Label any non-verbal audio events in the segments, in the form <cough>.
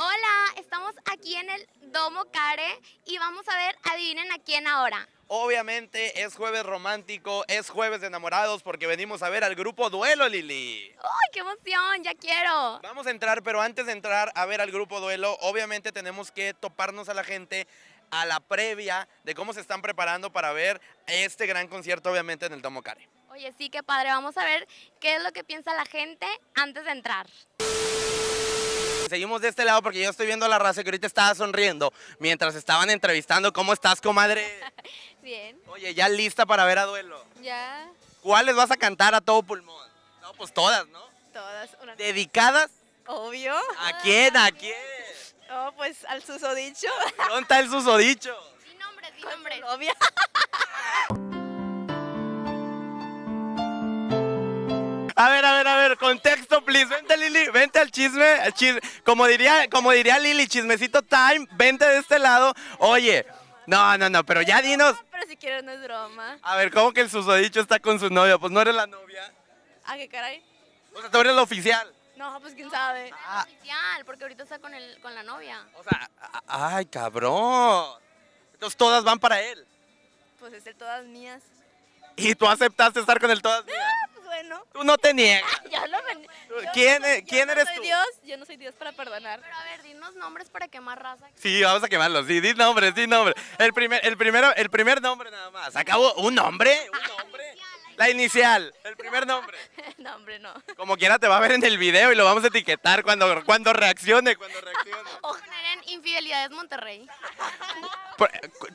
Hola, estamos aquí en el Domo Care y vamos a ver, adivinen a quién ahora. Obviamente es jueves romántico, es jueves de enamorados porque venimos a ver al grupo Duelo, Lili. ¡Ay, qué emoción! ¡Ya quiero! Vamos a entrar, pero antes de entrar a ver al grupo Duelo, obviamente tenemos que toparnos a la gente a la previa de cómo se están preparando para ver este gran concierto, obviamente, en el Domo Care. Oye, sí, qué padre. Vamos a ver qué es lo que piensa la gente antes de entrar. Seguimos de este lado porque yo estoy viendo a la raza que ahorita estaba sonriendo mientras estaban entrevistando. ¿Cómo estás, comadre? <laughs> Bien. Oye, ¿ya lista para ver a Duelo? Ya, ¿Cuáles vas a cantar a todo pulmón? No, pues todas, ¿no? Todas. Una... ¿Dedicadas? Obvio. ¿A quién? ¿A quién? Oh, pues al susodicho. ¿Dónde está el susodicho? Di nombres, di Con su <laughs> A ver, a ver, a ver, contexto, please. Vente, Lili, vente al chisme. al chis- Como, diría, como diría Lili, chismecito time, vente de este lado. Oye, no, no, no, pero ya dinos. Pero si quieres no es broma. A ver, ¿cómo que el susodicho está con su novia? Pues no eres la novia. ¿A qué caray? O sea, tú eres la oficial. No, pues quién sabe. Ah. Oficial, porque ahorita está con, el, con la novia. O sea, ay, cabrón. Entonces todas van para él. Pues es de todas mías. Y tú aceptaste estar con él todas mías. Pues bueno. Tú no te niegas. <laughs> Ya lo ven- yo ¿Quién no soy- e- quién yo no eres soy tú? Dios, yo no soy Dios para perdonar. Pero a ver, dinos nombres para quemar raza. Sí, vamos a quemarlo. Sí, di nombre, di nombre. El primer, el primero, el primer nombre nada más. Acabo un nombre, un nombre. La inicial, el primer nombre. <laughs> no, hombre, no. Como quiera te va a ver en el video y lo vamos a etiquetar cuando, cuando reaccione, cuando reaccione. O poner en Infidelidades Monterrey.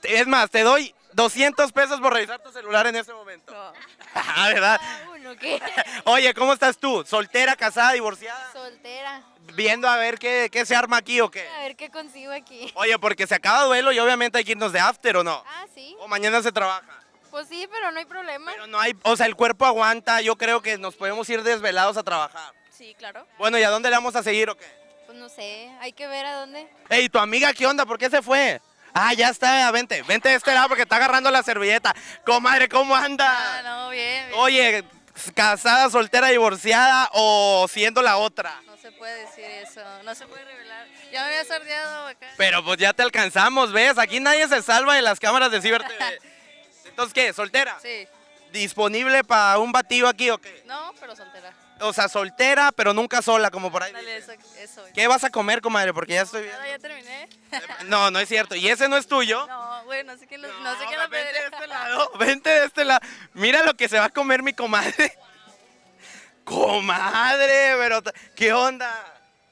Es más, te doy 200 pesos por revisar tu celular en ese momento. No. <laughs> Ah, ¿verdad? Ah, uno, ¿qué? <laughs> Oye, ¿cómo estás tú? ¿Soltera, casada, divorciada? Soltera. Viendo a ver qué, qué se arma aquí o qué. A ver qué consigo aquí. Oye, porque se acaba duelo y obviamente hay que irnos de after o no. Ah, sí. O mañana se trabaja. Pues sí, pero no hay problema. Pero no hay, o sea, el cuerpo aguanta, yo creo que nos podemos ir desvelados a trabajar. Sí, claro. Bueno, ¿y a dónde le vamos a seguir o qué? Pues no sé, hay que ver a dónde. Ey, ¿tu amiga qué onda? ¿Por qué se fue? Ah, ya está, vente, vente de este lado porque está agarrando la servilleta. Comadre, ¿cómo anda? Ah, no, bien, bien. Oye, casada, soltera, divorciada o siendo la otra. No se puede decir eso, no se puede revelar. Ya me había sordeado acá. Pero pues ya te alcanzamos, ¿ves? Aquí nadie se salva de las cámaras de Ciber TV. <laughs> Entonces, ¿qué? ¿Soltera? Sí. ¿Disponible para un batido aquí o qué? No, pero soltera. O sea, soltera, pero nunca sola, como por ahí. Dale, eso. eso. ¿Qué vas a comer, comadre? Porque ya estoy viendo. Ahora ya terminé. <laughs> No, no es cierto. ¿Y ese no es tuyo? No, güey, no sé quién lo, no, sé quién lo vente de este lado, vente de este lado. Mira lo que se va a comer mi comadre. <laughs> Comadre, pero ¿qué onda?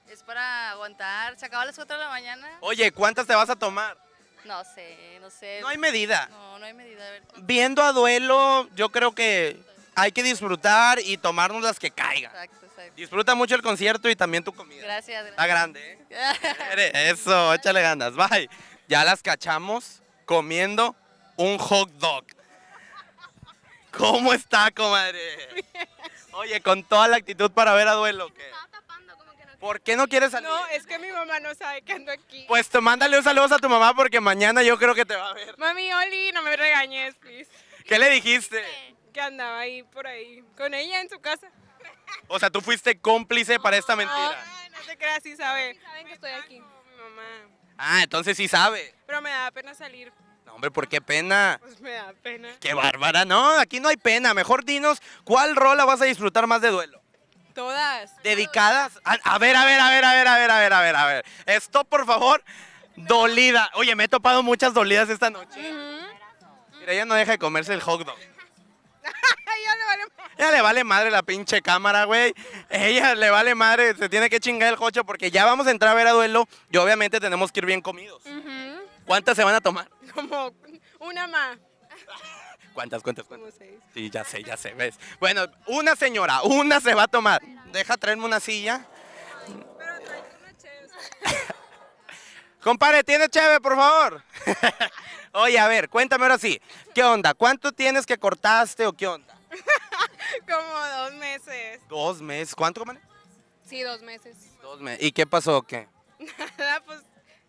Es para aguantar. Se acaba a las 4 de la mañana. Oye, ¿cuántas te vas a tomar? No sé, no sé. No hay medida. No, no hay medida. A ver. Viendo a duelo, yo creo que hay que disfrutar y tomarnos las que caigan. Exacto, exacto. Disfruta mucho el concierto y también tu comida. Gracias. Está grande, ¿eh? <laughs> Eso, échale ganas. Bye. Ya las cachamos comiendo un hot dog. ¿Cómo está, comadre? Oye, con toda la actitud para ver a duelo. ¿o ¿qué? ¿Por qué no quieres salir? No, es que mi mamá no sabe que ando aquí. Pues te mándale un saludo a tu mamá porque mañana yo creo que te va a ver. Mami, Oli, no me regañes, please. ¿Qué le dijiste? Que andaba ahí por ahí con ella en su casa. O sea, tú fuiste cómplice para esta mentira. No te creas, sí sabe. saben que estoy aquí. Mi mamá. Ah, entonces sí sabe. Pero me da pena salir. No, hombre, ¿por qué pena? Pues me da pena. Qué bárbara. No, aquí no hay pena. Mejor dinos cuál rola vas a disfrutar más de duelo. Todas. dedicadas. A, a ver, a ver, a ver, a ver, a ver, a ver, a ver, a ver. Stop, por favor. Dolida. Oye, me he topado muchas dolidas esta noche. Mira, ella no deja de comerse el hot dog. <laughs> Ya le vale más. Ella le vale madre la pinche cámara, güey. Ella le vale madre, se tiene que chingar el coche porque ya vamos a entrar a ver a duelo y obviamente tenemos que ir bien comidos. ¿Cuántas se van a tomar? Como una más. ¿Cuántas, cuántas, cuántas? Como seis. Sí, ya sé, ya sé, ves. Bueno, una señora, una se va a tomar. Deja traerme una silla. Pero tráete una chévere. <laughs> Compadre, ¿tiene cheve, por favor? <laughs> Oye, a ver, cuéntame ahora sí. ¿Qué onda? ¿Cuánto tienes que cortaste o qué onda? <laughs> Como dos meses. Dos meses. ¿Cuánto, comadre? Sí, dos meses. Dos meses. ¿Y qué pasó o qué? <laughs> Nada, pues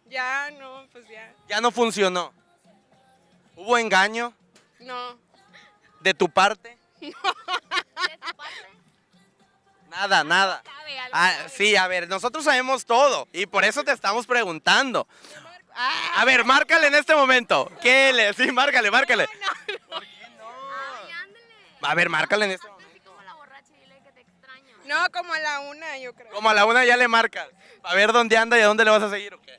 ya no, pues ya. Ya no funcionó. ¿Hubo engaño No. de tu parte? <laughs> ¿De tu parte? Nada, nada. Ah, sí, a ver, nosotros sabemos todo y por eso te estamos preguntando. A ver, márcale en este momento. ¿Qué le? Sí, márcale, márcale. Ay, ándale. A ver, márcale en este momento. No, como a la una, yo creo. Como a la una ya le marcas. A ver dónde anda y a dónde le vas a seguir o qué.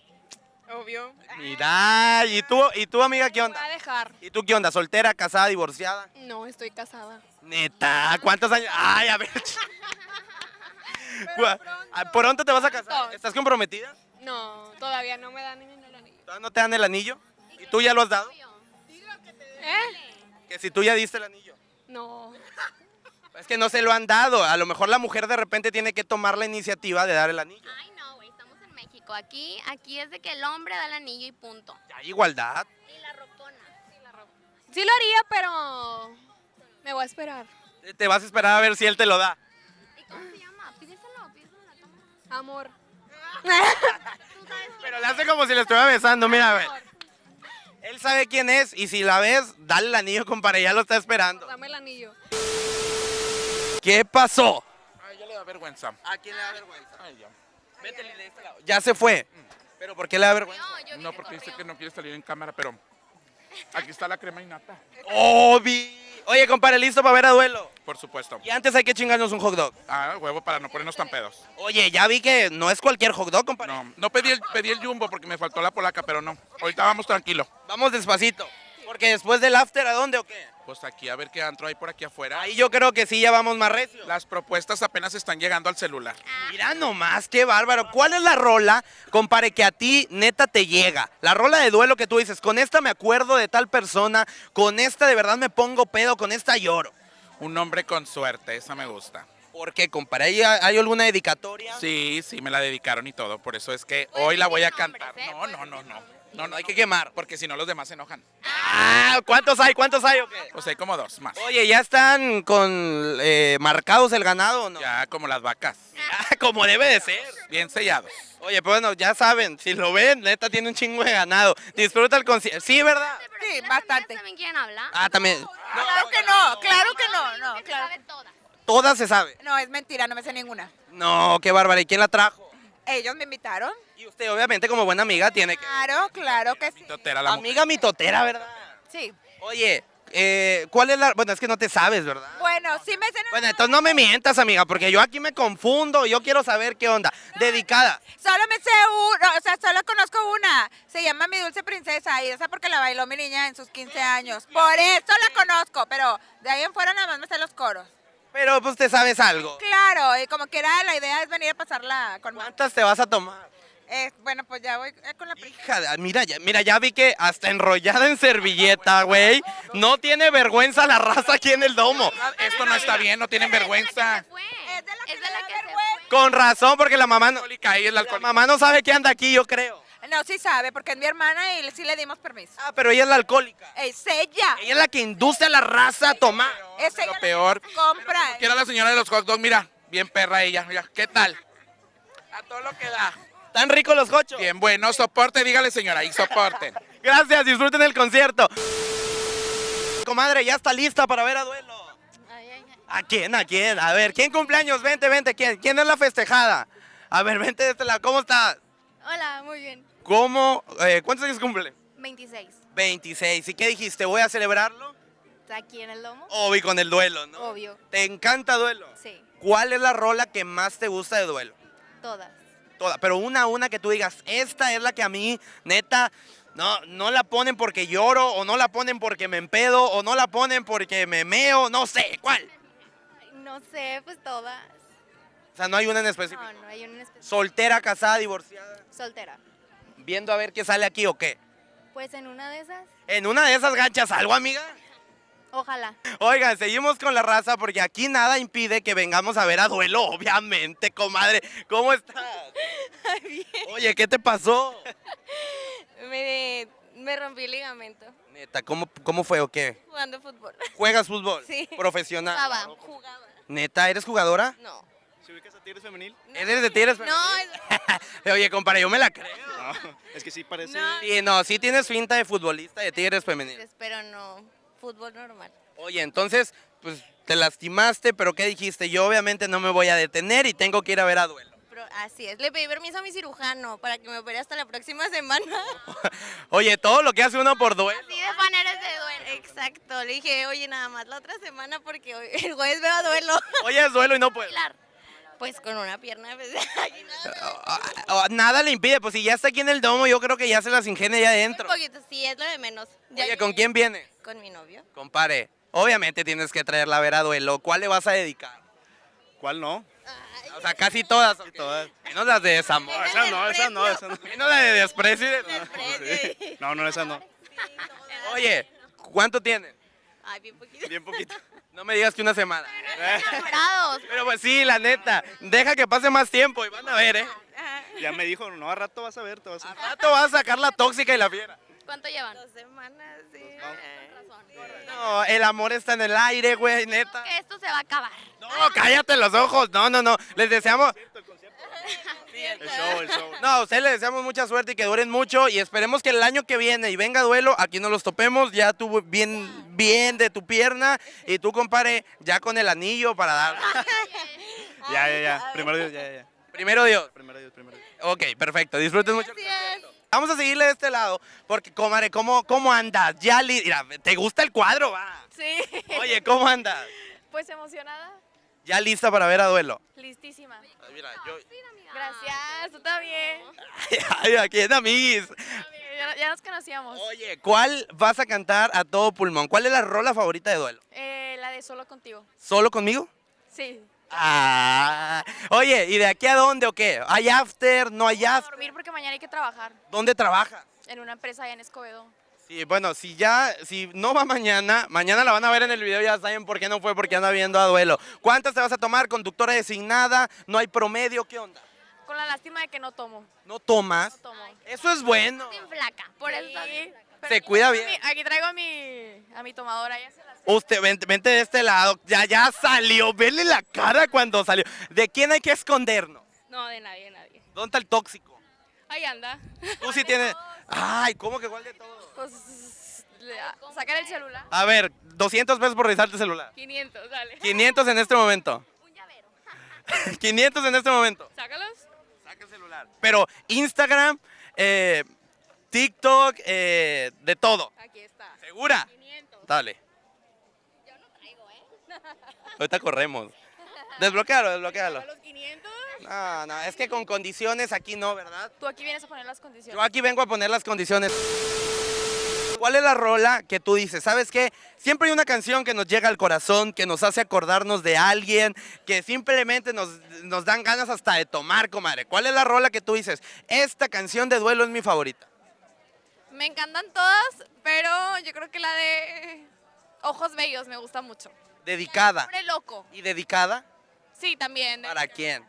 Obvio. Mira, ¿y tú, y tú amiga qué Voy onda? a dejar. ¿Y tú qué onda? ¿Soltera, casada, divorciada? No, estoy casada. Neta, ¿cuántos años? Ay, a ver. <laughs> Pronto. ah, ¿Pronto te vas a casar? ¿Estás comprometida? No, todavía no me dan ni el anillo. ¿Todavía no te dan el anillo? ¿Y tú ya lo has dado? ¿Eh? Que si tú ya diste el anillo. No. <laughs> Es que no se lo han dado. A lo mejor la mujer de repente tiene que tomar la iniciativa de dar el anillo. Ay, no, güey, estamos en México. Aquí, aquí es de que el hombre da el anillo y punto. Ya hay igualdad. Y la rocona. Sí lo haría, pero me voy a esperar. Te vas a esperar a ver si él te lo da. ¿Y cómo se llama? Pídeselo, pídeselo a la cámara. Amor. <laughs> Tú sabes Pero le hace como si le estuviera besando. Mira, a ver. Él sabe quién es y si la ves, dale el anillo, compadre. Ya lo está esperando. Dame el anillo. ¿Qué pasó? Ay, ya le da vergüenza. ¿A quién le da vergüenza? Ay, ya. Vete de este lado. Ya se fue. ¿Pero por qué le da vergüenza? No, yo No, que porque dice corrió. que no quiere salir en cámara, pero aquí está la crema y nata. Obi. Oye, compadre, ¿listo para ver a duelo? Por supuesto. Y antes hay que chingarnos un hot dog. Ah, huevo para no ponernos tan pedos. Oye, ya vi que no es cualquier hot dog, compadre. No, no pedí el, pedí el jumbo porque me faltó la polaca, pero no. Ahorita vamos tranquilo. Vamos despacito. Porque después del after, ¿a dónde o qué? Pues aquí a ver qué antro hay por aquí afuera. Ahí yo creo que sí, ya vamos más recio. Las propuestas apenas están llegando al celular. Mira nomás, qué bárbaro. ¿Cuál es la rola, compare, que a ti neta te llega? La rola de duelo que tú dices, con esta me acuerdo de tal persona, con esta de verdad me pongo pedo, con esta lloro. Un hombre con suerte, esa me gusta. ¿Por qué, compadre? ¿Hay, hay alguna dedicatoria? Sí, sí, me la dedicaron y todo. Por eso es que Puedes hoy la voy a nombres, cantar. ¿eh? No, Puedes no, no, decir no. nombres. No, no hay que quemar. Porque si no, los demás se enojan. Ah, ¿cuántos hay? ¿Cuántos hay o qué? Pues hay como dos más. Oye, ¿ya están con eh, marcados el ganado o no? Ya como las vacas. Ah, como debe de ser. Bien sellados. Oye, pues bueno, ya saben, si lo ven, neta tiene un chingo de ganado. Disfruta el concierto. Sí, ¿verdad? Sí, bastante. también quieren hablar. Ah, también. Claro que no, claro que no, no, claro. Todas se sabe. No, es mentira, no me sé ninguna. No, qué bárbara. ¿Y quién la trajo? Ellos me invitaron. Y usted, obviamente, como buena amiga, tiene que. Claro, claro que sí. Totera la mujer. Amiga mitotera, ¿verdad? Sí. Oye, eh, ¿cuál es la.? Bueno, es que no te sabes, ¿verdad? Bueno, sí me sé. Bueno, entonces no me mientas, amiga, porque yo aquí me confundo. Yo quiero saber qué onda. Dedicada. Solo me sé una, o sea, solo conozco una. Se llama Mi Dulce Princesa y esa porque la bailó mi niña en sus 15 años. Por eso la conozco, pero de ahí en fuera nada más me sé los coros. Pero pues te sabes algo. Claro, y como quiera la idea es venir a pasarla con más. ¿Cuántas te vas a tomar? Eh, bueno, pues ya voy eh, con la. Hija, de- mira, ya, mira, ya vi que hasta enrollada en servilleta, güey. No tiene vergüenza la raza aquí en el domo. Esto no está bien, no tienen vergüenza. Es de la que que se fue. Con razón, porque la mamá no, la mamá no sabe que anda aquí, yo creo. No, sí sabe, porque es mi hermana y sí le dimos permiso. Ah, pero ella es la alcohólica. Es ella. Ella es la que induce a la raza a tomar. Es Lo ella la peor. que compra. Que era la señora de los hot dogs, mira, bien perra ella, mira, ¿qué tal? A todo lo que da. Tan ricos los cochos. Bien bueno, soporte, dígale señora, y soporten. <laughs> Gracias, disfruten el concierto. Comadre, ya está lista para ver a duelo. Ay, ay, ay. ¿A quién? ¿A quién? A ver, ¿quién cumpleaños? Vente, vente. ¿Quién? ¿Quién es la festejada? A ver, vente de este lado. ¿Cómo estás? Hola, muy bien. ¿Cómo? eh, ¿Cuántos años cumple? 26. 26. ¿Y qué dijiste? ¿Voy a celebrarlo? ¿Está aquí en el domo? Obvio, con el duelo, ¿no? Obvio. ¿Te encanta duelo? Sí, ¿Cuál es la rola que más te gusta de duelo? todas. Toda, pero una a una que tú digas, esta es la que a mí, neta, no, no la ponen porque lloro, o no la ponen porque me empedo, o no la ponen porque me meo, no sé, ¿cuál? No sé, pues todas. O sea, no hay una en específico. No, no hay un especial. Soltera, casada, divorciada. Soltera. Viendo a ver qué sale aquí o qué. Pues en una de esas, En una de esas ganchas algo, amiga. ojalá. Oigan, seguimos con la raza porque aquí nada impide que vengamos a ver a duelo, obviamente, comadre. ¿Cómo estás? <laughs> Oye, ¿qué te pasó? <laughs> Me, me rompí el ligamento Neta, ¿cómo, cómo fue o qué? jugando fútbol. ¿Juegas fútbol? <laughs> Sí. Profesional. Jugaba. Jugaba. Neta, ¿eres jugadora? No. ¿Se ubicas a Tigres Femenil? ¿Eres de Tigres? No, es- <laughs> Oye, compadre, yo me la creo. No, es que sí parece. No. Sí, no, sí tienes finta de futbolista de Tigres femenil. pero no. Fútbol normal. Oye, entonces, pues te lastimaste, pero ¿qué dijiste? Yo obviamente no me voy a detener y tengo que ir a ver a duelo. Pero así es, le pedí permiso a mi cirujano para que me opere hasta la próxima semana. <laughs> Oye, todo lo que hace uno por duelo. Así de fan eres de duelo. Exacto, le dije, oye, nada más la otra semana porque hoy- el jueves veo a duelo. Oye, es duelo y no puede. Pues con una pierna, pues, <laughs> aquí nada. Ah, ah, Nada le impide, pues si ya está aquí en el domo, yo creo que ya se las ingenia ya adentro. Un poquito, sí, es lo de menos. Ya Oye, ¿con quién viene? Con mi novio. Compare, obviamente tienes que traerla a ver a duelo. ¿Cuál le vas a dedicar? ¿Cuál no? O sea, casi todas. ¿o qué? todas. Menos las de desamor. No, esa no, esa no, esa no. Menos la de desprecio. y de- Desprecio. No, no, esa no. Oye, ¿cuánto tienen? Ay, bien poquito. Bien poquito. <laughs> No me digas que una semana. enamorados. Pero pues sí, la neta. Deja que pase más tiempo y van a ver, ¿eh? Ya me dijo, no, a rato vas a ver, te vas a Al rato vas a sacar la tóxica y la fiera. ¿Cuánto llevan? Dos semanas, sí. No, el amor está en el aire, güey, neta. Que esto se va a acabar. No, cállate los ojos. No, no, no. Les deseamos. <laughs> El show, el show. No, a ustedes les deseamos mucha suerte y que duren mucho. Y esperemos que el año que viene y venga duelo, aquí nos los topemos. Ya tú bien, bien de tu pierna. Y tú, compadre, ya con el anillo para dar. <laughs> <laughs> Ya, ya, ya. Primero Dios, ya, ya, ya. Primero Dios. Primero Dios, primero Dios. Ok, perfecto. Disfruten mucho. Vamos a seguirle de este lado. Porque, comadre, ¿cómo, cómo andas? Ya, li- mira, ¿te gusta el cuadro? Va. Sí. Oye, ¿cómo andas? Pues emocionada, Ya lista para ver a duelo. listísima. Mira, yo. Gracias, tú también. Ay, aquí en amiguis. Ya, ya nos conocíamos. Oye, ¿cuál vas a cantar a todo pulmón? ¿Cuál es la rola favorita de duelo? Eh, la de solo contigo. ¿Solo conmigo? Sí. Ah. Oye, ¿y de aquí a dónde o qué? ¿Hay after? ¿No hay A after? dormir porque mañana hay que trabajar ¿Dónde trabajas? en una empresa allá en Escobedo. Sí, bueno, si ya, si no va mañana, mañana la van a ver en el video, ya saben por qué no fue, porque anda viendo a duelo. ¿Cuántas te vas a tomar? ¿Conductora designada? ¿No hay promedio? ¿Qué onda? Con la lástima de que no tomo. ¿No tomas? No tomo. Eso es bueno. Sin flaca. Por eso Sí, bien. pero Se cuida bien. mi- aquí traigo a mi, a mi tomadora. Se las... Usted, vente, vente de este lado. Ya, ya salió. Vele la cara cuando salió. ¿De quién hay que escondernos? No, de nadie, de nadie. ¿Dónde está el tóxico? Ahí anda. Tú sí tienes... <laughs> Ay, ¿cómo que igual de todo? Pues, sacar el celular. A ver, 200 pesos por revisar tu celular. 500, dale. 500 en este momento. <laughs> Un llavero. <laughs> 500 en este momento. Sácalos. Saca el celular. Pero Instagram, eh, TikTok, eh, de todo. Aquí está. ¿Segura? 500. Dale. Yo no traigo, ¿eh? Ahorita corremos. Desbloquealo, desbloquealo. los 500? No, no, es que con condiciones aquí no, ¿verdad? Tú aquí vienes a poner las condiciones. Yo aquí vengo a poner las condiciones. ¿Cuál es la rola que tú dices? ¿Sabes qué? Siempre hay una canción que nos llega al corazón, que nos hace acordarnos de alguien, que simplemente nos, nos dan ganas hasta de tomar, comadre. ¿Cuál es la rola que tú dices? Esta canción de duelo es mi favorita. Me encantan todas, pero yo creo que la de Ojos Bellos me gusta mucho. Dedicada. Hombre loco. ¿Y dedicada? Sí, también. ¿Para quién?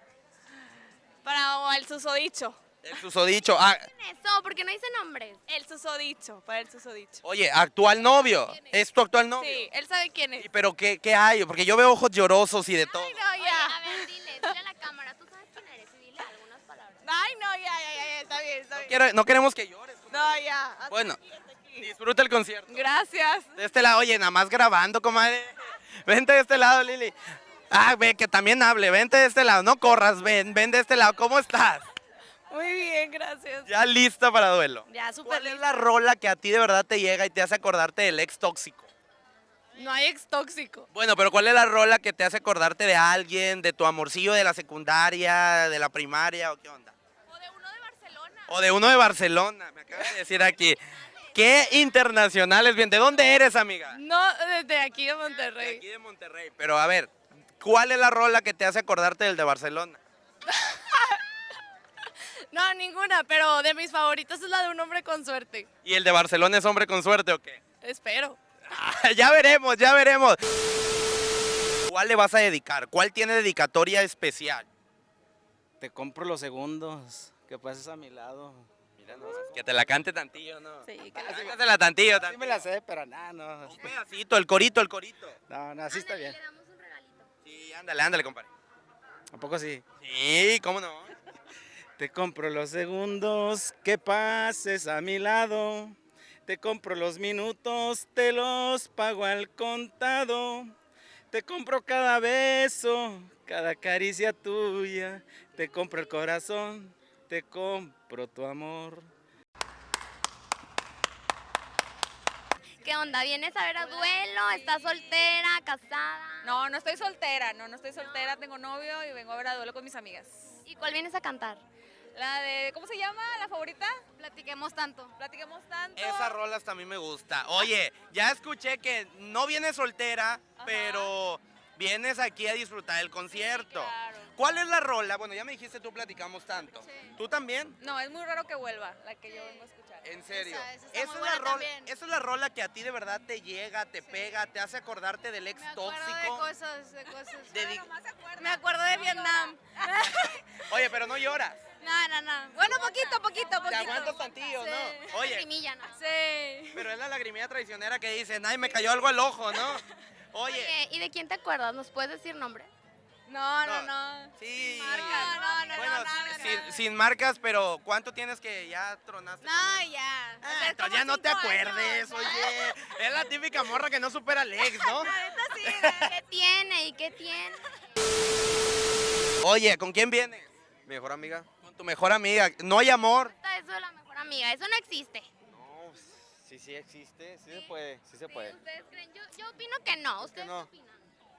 Para el susodicho. El susodicho. Ah, Eso, porque no dice nombres. El susodicho, para el susodicho. oye, actual novio. ¿Es tu actual novio? Sí, él sabe quién es. ¿Y pero qué, qué hay? Porque yo veo ojos llorosos y de todo. Ay, no, Oye, ya. a ver, <laughs> dile, dile a la cámara. ¿Tú sabes quién eres? Y dile algunas palabras. Ay, no, ya, ya, ya, ya, está bien, está bien. Quiero- no queremos que llores. No, ya. Bueno, disfruta el concierto. Gracias. De este lado, oye, nada más grabando, comadre. <laughs> Vente de este lado, Lili. Ah, ve, que también hable. Vente de este lado. No corras, ven, ven de este lado. ¿Cómo estás? Muy bien, gracias. Ya lista para duelo. Ya, súper ¿Cuál es la rola que a ti de verdad te llega y te hace acordarte del ex tóxico? No hay ex tóxico. Bueno, pero ¿cuál es la rola que te hace acordarte de alguien, de tu amorcillo de la secundaria, de la primaria o qué onda? O de uno de Barcelona. O de uno de Barcelona, me acaba de decir aquí. ¿Qué internacionales bien? ¿De dónde eres, amiga? No, desde aquí de De Monterrey. aquí de Monterrey. Pero a ver, ¿cuál es la rola que te hace acordarte del de Barcelona? <laughs> No, ninguna, pero de mis favoritos es la de un hombre con suerte. ¿Y el de Barcelona es hombre con suerte o qué? Espero. Ah, ya veremos, ya veremos. ¿Cuál le vas a dedicar? ¿Cuál tiene dedicatoria especial? Te compro los segundos que pases a mi lado. Mira, no, que te la cante tantillo, ¿no? Sí, Ah, Cántasela tantillo, Sí me la sé, pero nada, no. Un pedacito, el corito, el corito. No, no, así está bien. Sí, ándale, ándale, compadre. ¿A poco sí? Sí, ¿cómo no? Te compro los segundos que pases a mi lado. Te compro los minutos, te los pago al contado. Te compro cada beso, cada caricia tuya. Te compro el corazón, te compro tu amor. ¿Qué onda? ¿Vienes a ver a duelo? ¿Estás soltera? ¿Casada? No, no estoy soltera, no, no estoy soltera, tengo novio y vengo a ver a duelo con mis amigas. ¿Y cuál vienes a cantar? La de, ¿cómo se llama? ¿La favorita? Platiquemos tanto. Platiquemos tanto. Esa rola hasta a mí me gusta. Oye, ya escuché que no vienes soltera, pero vienes aquí a disfrutar del concierto. claro. ¿Cuál es la rola? Bueno, ya me dijiste tú platicamos tanto. Sí. ¿Tú también? No, es muy raro que vuelva, la que yo vengo a escuchar. En serio. Esa- esa está es muy la buena rola, también. esa es la rola que a ti de verdad te llega, te pega, te hace acordarte del ex Me acuerdo de tóxico. cosas, de cosas. De di- Me acuerdo de Vietnam. <laughs> Oye, pero no lloras. No, no, no. Bueno, poquito, poquito, poquito. Te aguantas tantillo, Sí. ¿no? Oye, Lagrimilla, ¿no? Sí. pero es la lagrimilla traicionera que dicen, ay, me cayó algo al ojo, ¿no? <laughs> Oye, Oye, ¿y de quién te acuerdas? ¿Nos puedes decir nombre? No, No. no, sí. No, no, no, Bueno, no, no, sin, no. sin marcas, pero ¿cuánto tienes que ya tronaste? No, ya. O Ah, sea, entonces ya no te acuerdes, años. oye. Es la típica morra que no supera al ex, ¿no? <laughs> Sí. ¿Qué tiene y qué tiene? Oye, ¿con quién vienes? Mi mejor amiga. Con tu mejor amiga. No hay amor. Eso de la mejor amiga, eso no existe. No, sí, sí existe, sí se puede, sí se puede. ¿Ustedes creen? Yo, yo opino que no. ¿Por qué ¿Ustedes no? qué opinan?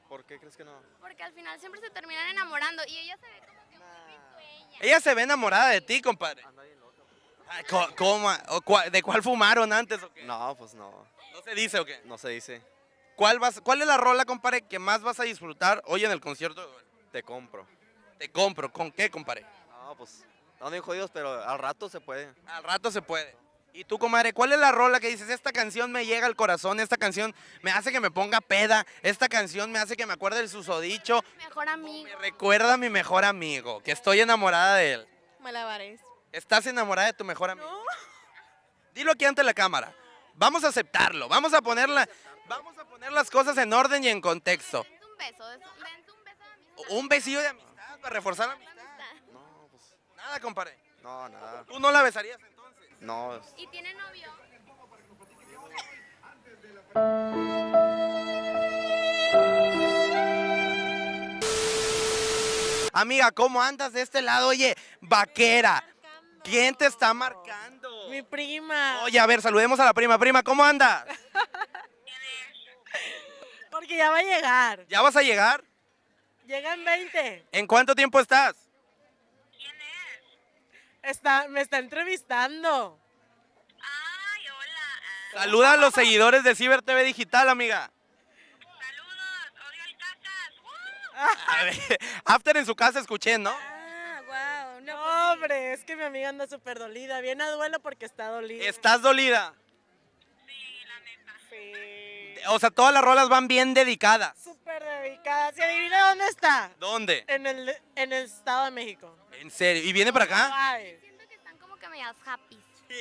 ¿Por qué crees que no? Porque al final siempre se terminan enamorando y ella se ve como que muy risueña. Ella se ve enamorada de ti, compadre. Anda bien loca. Ay, co- ¿Cómo? ¿O cua- ¿De cuál fumaron antes o qué? No, pues no, ¿No se dice o qué? no se dice. ¿Cuál, vas, ¿Cuál es la rola, compadre, que más vas a disfrutar hoy en el concierto? Te compro. Te compro. ¿Con qué, compadre? No, pues, estamos bien jodidos, pero al rato se puede. Al rato se puede. ¿Y tú, comadre, cuál es la rola que dices, esta canción me llega al corazón, esta canción me hace que me ponga peda, esta canción me hace que me acuerde del susodicho, Mejor amigo. me recuerda a mi mejor amigo, que estoy enamorada de él? Malabares. ¿Estás enamorada de tu mejor amigo? Dilo aquí ante la cámara. Vamos a aceptarlo, vamos a ponerla, vamos a poner las cosas en orden y en contexto. Dense un beso, dense un beso de amistad. Un besillo de amistad para reforzar la amistad. No, pues, Nada, compadre. no, nada. ¿Tú no la besarías entonces? No, ¿Y tiene novio? Amiga, ¿cómo andas de este lado? Oye, vaquera. ¿Quién te está marcando? Mi prima. Oye, a ver, saludemos a la prima. Prima, ¿cómo andas? Porque ya va a llegar. ¿Ya vas a llegar? Llega en 20. ¿En cuánto tiempo estás? Está, me está entrevistando. Saluda a los seguidores de Ciber TV Digital, amiga. A ver, <laughs> After en su casa escuché, ¿no? Ah, wow. No, No, hombre, es que mi amiga anda súper dolida. Viene a duelo porque está dolida. ¿Estás dolida? Sí. O sea, todas las rolas van bien dedicadas. Súper dedicada. ¿Se adivina dónde está? ¿Dónde? En el, en el Estado de México. ¿En serio? ¿Y viene para acá? Ay. Siento que están como que medias happy. Sí.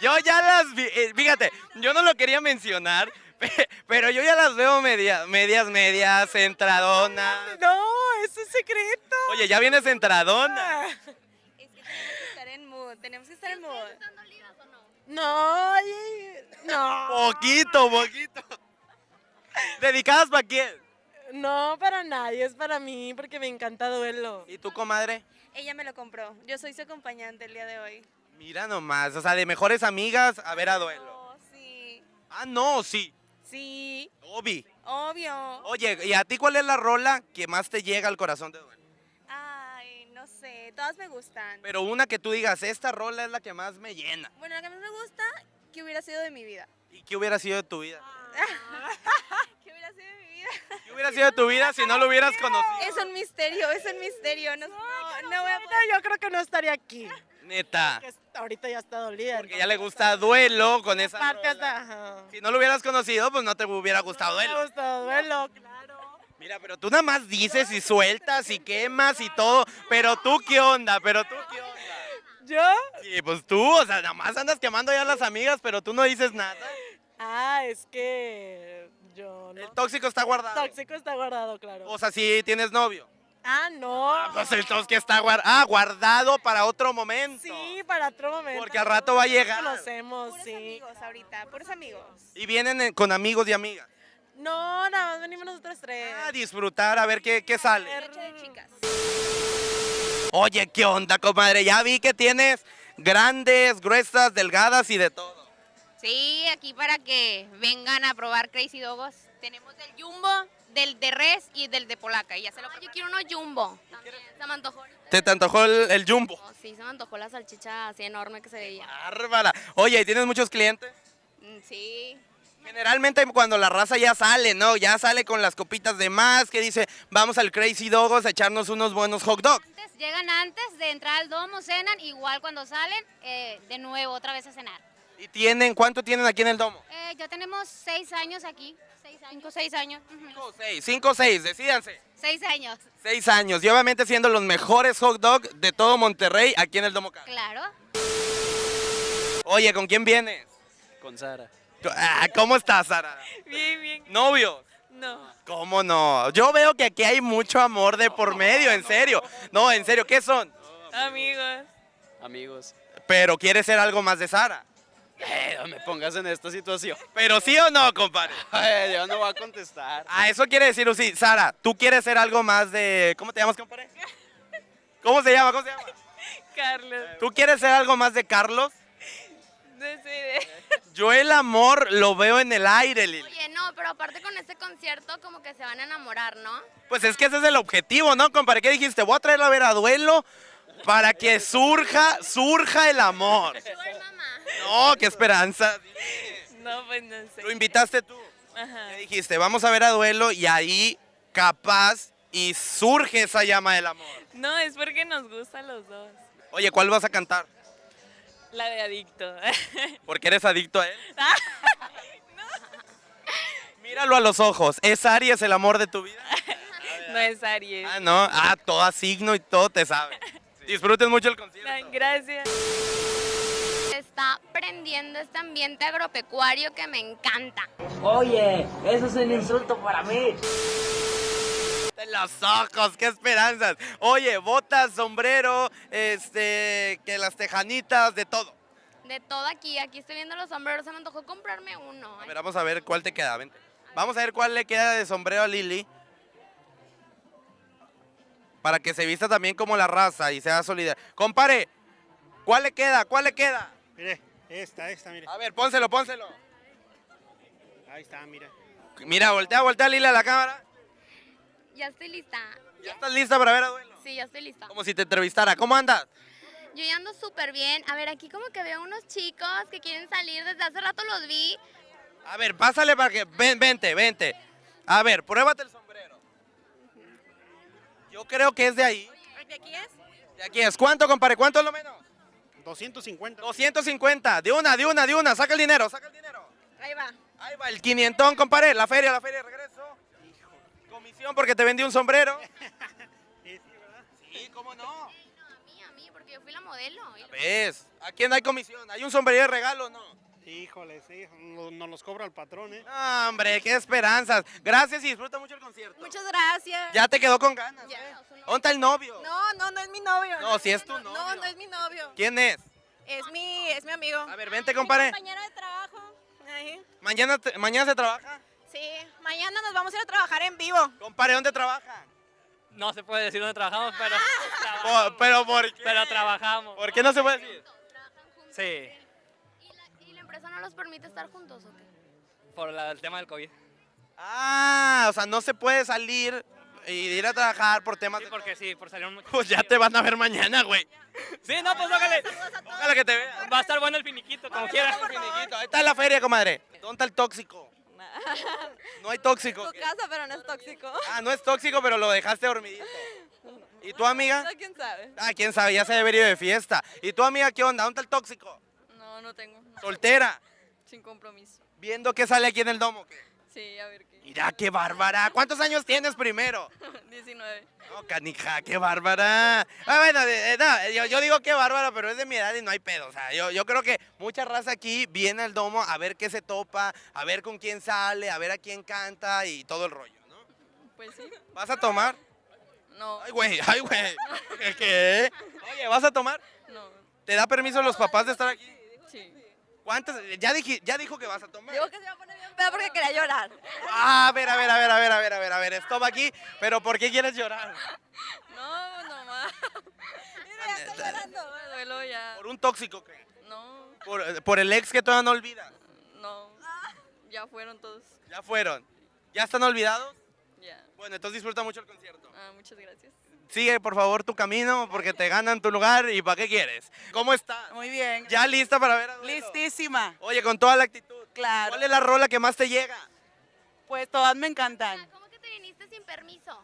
Yo ya las vi, eh, fíjate, yo no lo quería mencionar, <laughs> pe- pero yo ya las veo media- medias, medias, centradonas. No, eso es secreto. Oye, ya vienes centradona. Es que tenemos que estar en mood. Tenemos que estar en mood. ¿Están dolidas o no? No, oye, no. Poquito, poquito. ¿Dedicadas para quién? No, para nadie, es para mí porque me encanta duelo. ¿Y tú, comadre? Ella me lo compró. Yo soy su acompañante el día de hoy. Mira nomás, o sea, de mejores amigas a ver a duelo. Oh, sí. Ah, no, sí, Sí, Obi. obvio. Oye, ¿y a ti cuál es la rola que más te llega al corazón de duelo? Ay, no sé. Todas me gustan. Pero una que tú digas, esta rola es la que más me llena. Bueno, la que más me gusta, ¿qué hubiera sido de mi vida? ¿Y qué hubiera sido de tu vida? <laughs> ¿Qué hubiera sido de mi vida? <laughs> ¿Qué hubiera sido tu vida si no lo hubieras <laughs> conocido? Es un misterio, es un misterio. No, no, no voy a No, yo creo que no estaría aquí. Neta. que es- ahorita ya está dolida. Porque ya le gusta duelo con esa Parte hasta. Si no lo hubieras conocido, pues no te hubiera gustado Me duelo. gusta duelo, claro. Mira, pero tú nada más dices y sueltas y quemas y todo. Pero tú, ¿qué onda? Pero tú, ¿qué onda? ¿Yo? Sí, pues tú, o sea, nada más andas quemando ya a las amigas, pero tú no dices nada. Ah, es que. Yo no. El tóxico está guardado. tóxico está guardado, claro. O sea, si tienes novio. Ah, no. Pues entonces que está guardado. Ah, guardado para otro momento. Sí, para otro momento. Porque al rato va a llegar. Conocemos, Puros sí. amigos ahorita, puros amigos. Y vienen eh, con amigos y amigas. No, nada más venimos nosotros tres. A disfrutar, a ver qué, qué sale. Noche de chicas. Oye, ¿qué onda, comadre? Ya vi que tienes grandes, gruesas, delgadas y de todo. Sí, aquí para que vengan a probar Crazy Dogos. Tenemos del Jumbo, del de Res y del de Polaca. Y ya se lo Yo quiero uno jumbo. También, se me antojó. ¿Te, te antojó el, el jumbo? Oh, sí, se me antojó la salchicha así enorme que se veía. Bárbara. Oye, ¿y tienes muchos clientes? Mm, Sí. Generalmente cuando la raza ya sale, ¿no? Ya sale con las copitas de más, que dice, vamos al Crazy Dogos a echarnos unos buenos hot dogs. Antes, llegan antes de entrar al domo, cenan, igual cuando salen, eh, de nuevo, otra vez a cenar. ¿Y tienen, cuánto tienen aquí en el domo? Eh, ya tenemos seis años aquí, seis años. cinco, seis años. ujú. Cinco o seis, cinco o seis, decídanse. Seis años, Seis años, y obviamente siendo los mejores hot dogs de todo Monterrey aquí en el Domo claro. Oye, ¿con quién vienes? Con Sara. Ah, ¿Cómo estás, Sara? Bien, bien. ¿Novios? No. ¿Cómo no? Yo veo que aquí hay mucho amor de por medio, en serio. No, en serio, ¿qué son? Amigos. Amigos. Pero quieres ser algo más de Sara. Eh, no me pongas en esta situación. Pero sí o no, compadre. Ay, yo no voy a contestar. Ah, eso quiere decir, sí. Sara, ¿tú quieres ser algo más de... ¿Cómo te llamas, compadre? ¿Cómo se llama? ¿Cómo se llama? Carlos. ¿Tú quieres ser algo más de Carlos? Decide. Yo el amor lo veo en el aire, Lili. Oye, no, pero aparte con este concierto como que se van a enamorar, ¿no? Pues es que ese es el objetivo, ¿no, compadre? ¿Qué dijiste? Voy a traerla a ver a duelo para que surja, surja el amor. No, qué esperanza. No, pues no sé. Lo invitaste tú. Ajá. ¿Qué dijiste? Vamos a ver a duelo y ahí capaz y surge esa llama del amor. No, es porque nos gustan los dos. Oye, ¿cuál vas a cantar? La de adicto. <laughs> Porque eres adicto a él. <laughs> Míralo a los ojos. ¿Es Aries el amor de tu vida? <laughs> no es Aries. Ah, no. Ah, todo signo y todo te sabe. Disfruten mucho el concierto. Gracias. Está prendiendo este ambiente agropecuario que me encanta. Oye, eso es un insulto para mí. De los ojos, qué esperanzas. Oye, botas, sombrero, este, que las tejanitas, de todo. De todo aquí, aquí estoy viendo los sombreros, se me antojó comprarme uno. A ver, vamos a ver cuál te queda. Vente. Vamos a ver cuál le queda de sombrero a Lili. Para que se vista también como la raza y sea solidaria. Compare, ¿cuál le queda? ¿Cuál le queda? Mire, esta, esta, mire. A ver, pónselo, pónselo. Ahí está, mira. Mira, voltea, voltea Lili a la cámara. Ya estoy lista. ¿Ya estás lista para ver a duelo? Sí, ya estoy lista. Como si te entrevistara. ¿Cómo andas? Yo ya ando súper bien. A ver, aquí como que veo unos chicos que quieren salir. Desde hace rato los vi. A ver, pásale para que. Ven, vente, vente. A ver, pruébate el sombrero. Yo creo que es de ahí. ¿De aquí es? De aquí es. ¿Cuánto, compadre? ¿Cuánto es lo menos? 250. 250. De una, de una, de una. Saca el dinero, saca el dinero. Ahí va. Ahí va, el quinientón, compadre. La feria, la feria, regreso. Comisión porque te vendí un sombrero. <laughs> Sí, ¿cómo no? A mí, a mí, porque yo fui la modelo. ¿Ves? ¿A quién hay comisión? ¿Hay un sombrero de regalo no? Híjole, sí, no- nos los cobra el patrón, ¿eh? No, hombre, qué esperanzas. Gracias y disfruta mucho el concierto. Muchas gracias. Ya te quedó con ganas. ¿eh? ¿Dónde está el novio? No, no, no es mi novio. No, si es tu No, novio. no es mi novio. ¿Quién es? Es mi, es mi amigo. A ver, vente, compadre. compañero de trabajo. Ahí. ¿Mañana, te- ¿Mañana se trabaja? Sí, mañana nos vamos a ir a trabajar en vivo. Compadre, ¿dónde trabaja? No se puede decir dónde trabajamos, pero, Por- ¿Pero por qué? pero trabajamos. ¿Por qué no se puede decir? Sí, ¿Y la empresa no los permite estar juntos o qué? por la- el tema del COVID. Ah, o sea, no se puede salir y ir a trabajar por temas Sí, de... porque sí, por salir un <laughs> Pues ya te van a ver mañana, güey. Sí, no, pues ojalá. Ojalá que te vean. Va a estar bueno el finiquito, como quieras. Ahí está la feria, comadre. ¿Dónde está el tóxico? <laughs> No hay tóxico. Tu casa, pero no es tóxico. Ah, no es tóxico, pero lo dejaste dormidito. ¿Y tu amiga? No, quién sabe. Ah, quién sabe, ya se debe ido de fiesta. ¿Y tu amiga qué onda? ¿Dónde está el tóxico? No, no tengo. no. Soltera. Sin compromiso. Viendo qué sale aquí en el domo. ¿qué? Sí, a ver qué. Mira, qué bárbara. ¿Cuántos años tienes primero? <laughs> 19. No, canija, qué bárbara. Ah, bueno, eh, no, yo, yo digo qué bárbara, pero es de mi edad y no hay pedo. O sea, yo, yo creo que mucha raza aquí viene al domo a ver qué se topa, a ver con quién sale, a ver a quién canta y todo el rollo, ¿no? Pues sí. ¿Vas a tomar? No. Ay, güey, ay, güey. <laughs> ¿Qué? Oye, ¿vas a tomar? No. ¿Te da permiso los papás de estar aquí? Sí. ¿Cuántas? Ya, dije, ya dijo que vas a tomar. Digo que se va a poner bien pedo porque quería llorar. Ah, a ver, a ver, a ver, a ver, a ver, a ver, a ver, stop aquí. Pero ¿por qué quieres llorar? No, nomás. Mira, ya estoy llorando. Me duelo ya. ¿Por un tóxico qué? No, ¿Por, por el ex que todavía no olvida? no. Ya fueron todos. Ya fueron. ¿Ya están olvidados? Ya. Bueno, entonces disfruta mucho el concierto. Ah, muchas gracias. Sigue, por favor, tu camino porque te ganan tu lugar y ¿para qué quieres? ¿Cómo estás? Muy bien. ¿Ya lista para ver a Duelo? Listísima. Oye, con toda la actitud. Claro. ¿Cuál es la rola que más te llega? Pues todas me encantan. ¿Cómo que te viniste sin permiso?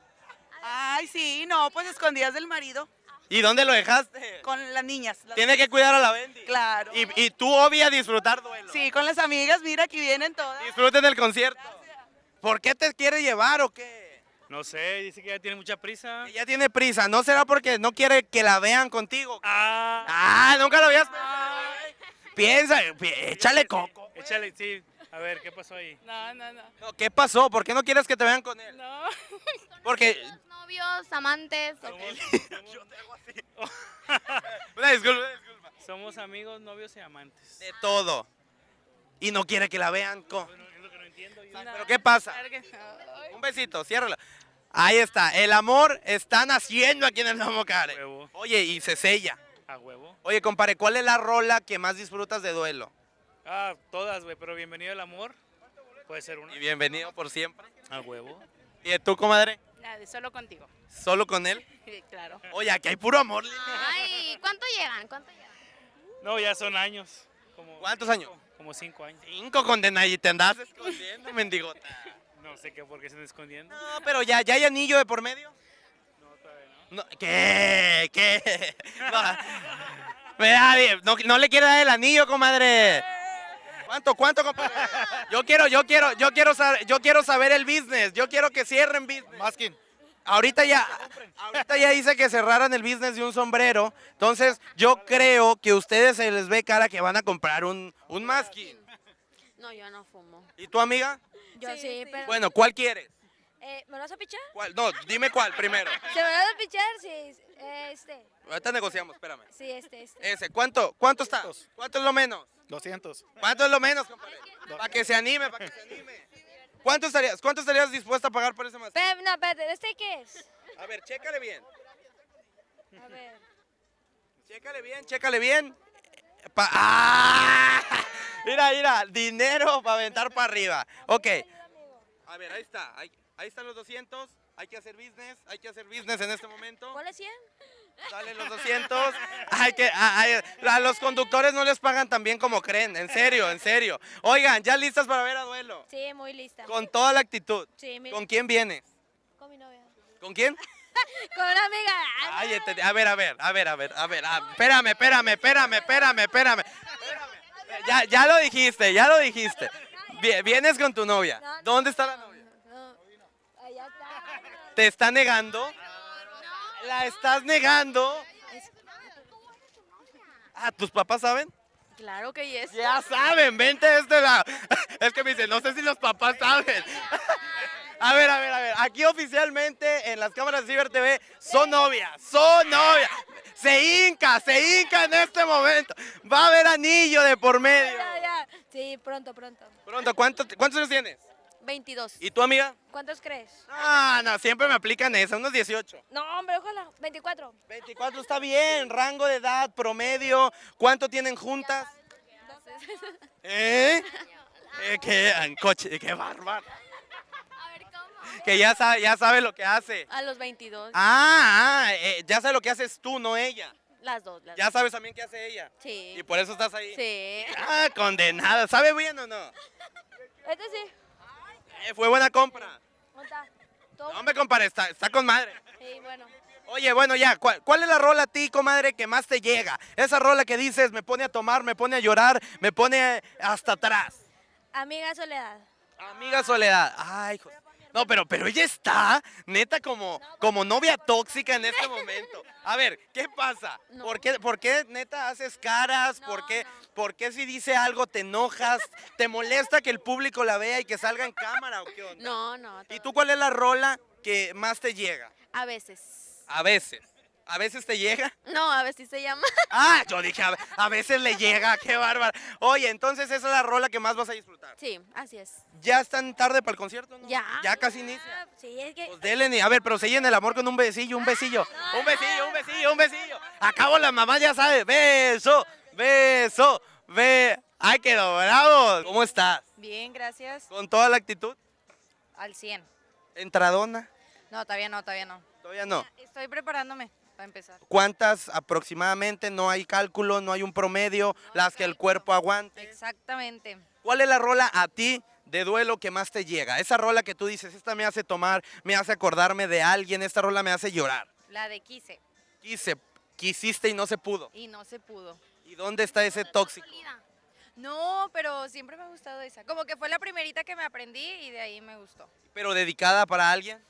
Ay, sí, no, pues escondidas del marido. ¿Y dónde lo dejaste? Con las niñas. las- Tiene que cuidar a la Bendy. Claro. Y, y tú, obvia, disfrutar duelo. Sí, con las amigas, mira, aquí vienen todas. Disfruten el concierto. ¿Por qué te quiere llevar o qué? No sé, dice que ya tiene mucha prisa. Ella tiene prisa. ¿No será porque no quiere que la vean contigo? Ah, Ah, nunca lo habías pensado. Piensa, pi- échale coco. échale, sí. A ver, ¿qué pasó ahí? No, no, no. No, ¿Qué pasó? ¿Por qué no quieres que te vean con él? No. Porque... Novios, amantes. o qué? <laughs> <laughs> Una disculpa, una disculpa. Somos amigos, novios y amantes. De todo. Y no quiere que la vean con... Es lo que no entiendo yo. ¿Pero qué pasa? Claro que no. Un besito, ciérrala. Ahí está, el amor está naciendo aquí en el Domo Care. Huevo. Oye, y se sella. A huevo. Oye, compadre, ¿cuál es la rola que más disfrutas de duelo? Ah, todas, güey, pero bienvenido al amor. Puede ser una. Y bienvenido por siempre. A huevo. ¿Y tú, comadre? Nada, solo contigo. ¿Solo con él? <laughs> Sí, claro. Oye, aquí hay puro amor. Ay, ¿cuánto llegan? ¿Cuánto llegan? No, ya son años. Como, ¿Cuántos años? Como cinco años. Cinco condenas y te andas escondiendo, <laughs> mendigota. No sé qué, por qué se están escondiendo. No, pero ya, ¿ya hay anillo de por medio? No, todavía no. No, ¿Qué? ¿Qué? No, Vea, bien, no, no le quiere dar el anillo, comadre. ¿Cuánto, cuánto, compadre? Yo quiero, yo quiero, yo quiero saber, yo quiero saber el business. Yo quiero que cierren business. Masking. Ahorita ya, ahorita ya dice que cerraran el business de un sombrero. Entonces, yo creo que a ustedes se les ve cara que van a comprar un, un masking. No, yo no fumo. ¿Y tu amiga? Yo sí, pero... Bueno, ¿cuál quieres? Eh, ¿Me lo vas a pichar? ¿Cuál? No, dime cuál primero. <laughs> ¿Se me lo vas a pichar? Sí, este. Ahorita negociamos, espérame. Sí, este, este. Ese, ¿cuánto? ¿Cuánto está? ¿Cuánto es lo menos? 200. ¿Cuánto es lo menos, compadre? Para que se anime, para que se anime. ¿Cuánto estarías, ¿Cuánto estarías dispuesta a pagar por ese masking? Pero, no, espérate, ¿este qué es? A ver, chécale bien. A ver. Chécale bien, chécale bien. Pa- ¡Ah! Mira, mira, dinero para aventar para arriba. Ok. A ver, ahí está. Ahí, ahí están los 200. Hay que hacer business. Hay que hacer business en este momento. ¿Cuál es 100? Salen los 200. <laughs> Hay que, a, a- a los conductores no les pagan tan bien como creen. En serio, en serio. Oigan, ¿ya listas para ver a duelo? Sí, muy lista. Con toda la actitud. Sí, mira. ¿Con quién vienes? Con mi novia. ¿Con quién? <laughs> Con una amiga. Ay, este- a ver, a ver, a ver, a ver, a ver, a- espérame, espérame, espérame, espérame, espérame. Ya, ya lo dijiste, ya lo dijiste. Vi- Vienes con tu novia. ¿Dónde está la novia? No, allá está. ¿Te está negando? ¿La estás negando? Ah, ¿tus papás saben? Claro que yes. Ya saben, vente de este lado. Es que me dicen, no sé si los papás saben. A ver, a ver, a ver. Aquí oficialmente en las cámaras de Ciber TV son novias, son novias. Se hinca, se hinca en este momento. Va a haber anillo de por medio. Ya, ya. Sí, pronto, pronto. Pronto, ¿cuánto- ¿cuántos años tienes? 22. ¿Y tu amiga? ¿Cuántos crees? Ah, no, siempre me aplican esa, unos 18. No, hombre, ojalá. 24. 24 está bien, rango de edad, promedio. ¿Cuánto tienen juntas? ¿Eh? Eh, qué, coche, qué bárbaro. Que ya sabe, ya sabe lo que hace. A los 22. Ah, ah, eh, ya sabe lo que haces tú, no ella. Las dos. Las Ya sabes también qué hace ella. Sí. Y por eso estás ahí. Sí. Ah, condenada. ¿Sabe bien o no? Este sí. Eh, fue buena compra. No me compare, está, está con madre. Sí, bueno. Oye, bueno, ya, ¿cuál, cuál es la rola a ti, comadre, que más te llega? Esa rola que dices, me pone a tomar, me pone a llorar, me pone hasta atrás. Amiga Soledad. Amiga Soledad. Ay, hijo. No, pero, pero ella está, neta, como, como novia tóxica en este momento. A ver, ¿qué pasa? ¿Por, qué, por qué, neta, haces caras? ¿Por, qué, ¿Por qué si dice algo te enojas? ¿Te molesta que el público la vea y que salga en cámara o qué onda? No, no. ¿Y tú cuál es la rola que más te llega? A veces. A veces. ¿A veces te llega? No, a ver si se llama. <laughs> Ah, yo dije, a, a veces le llega, qué bárbaro. Oye, entonces esa es la rola que más vas a disfrutar. Sí, así es. ¿Ya están tarde para el concierto? no? Ya. Ya casi inicia. Sí, es que. Pues dele, ni- a ver, pero sellen el amor con un besillo, un besillo. Un besillo, un besillo, un besillo. Acabo la mamá ya sabe. Beso, beso, ve. Ay, quedó bravo. ¿Cómo estás? Bien, gracias. ¿Con toda la actitud? Al 100. ¿Entradona? No, todavía no, todavía no. Todavía no. Estoy preparándome para empezar. ¿Cuántas aproximadamente? No hay cálculo, no hay un promedio, las que el cuerpo aguante. Exactamente. ¿Cuál es la rola a ti de duelo que más te llega? Esa rola que tú dices, esta me hace tomar, me hace acordarme de alguien, esta rola me hace llorar. La de Quise. Quise, quisiste y no se pudo. Y no se pudo. ¿Y dónde está ese tóxico? No, pero siempre me ha gustado esa. Como que fue la primerita que me aprendí y de ahí me gustó. Pero dedicada para alguien,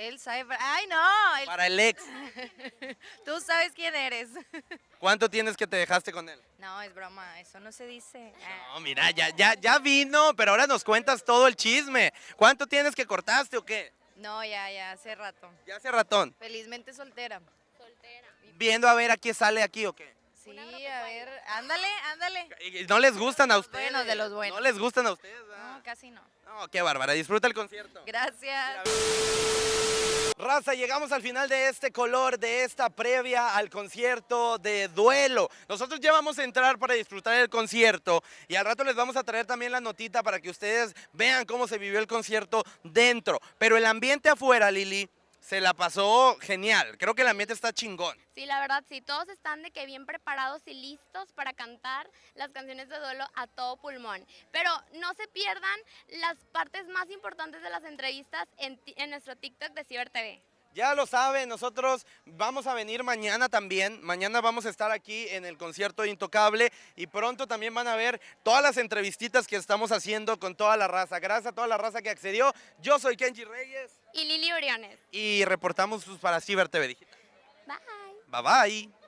Él sabe. Ay, no. él- para el ex. <laughs> Tú sabes quién eres. <laughs> ¿Cuánto tienes que te dejaste con él? No, es broma. Eso no se dice. No, mira, ya, ya, ya vino, pero ahora nos cuentas todo el chisme. ¿Cuánto tienes que cortaste o qué? No, ya, ya, hace rato. Ya hace ratón. Felizmente soltera. Soltera. Viendo a ver a quién sale aquí o qué. Sí, a ver. Ándale, ándale. Y No les gustan a ustedes. buenos, de los buenos. No les gustan a ustedes. No, casi no. No, qué bárbara. Disfruta el concierto. Gracias. Raza, llegamos al final de este color, de esta previa al concierto de duelo. Nosotros ya vamos a entrar para disfrutar el concierto y al rato les vamos a traer también la notita para que ustedes vean cómo se vivió el concierto dentro. Pero el ambiente afuera, Lili, se la pasó genial. Creo que el ambiente está chingón. Sí, la verdad, sí, todos están de que bien preparados y listos para cantar las canciones de duelo a todo pulmón. Pero no se pierdan las partes más importantes de las entrevistas en, en nuestro TikTok de Ciber TV. Ya lo saben, nosotros vamos a venir mañana también. Mañana vamos a estar aquí en el concierto Intocable y pronto también van a ver todas las entrevistitas que estamos haciendo con toda la raza. Gracias a toda la raza que accedió. Yo soy Kenji Reyes Y Lili Oriones. y reportamos para Ciber TV Digital. Bye. Bye bye.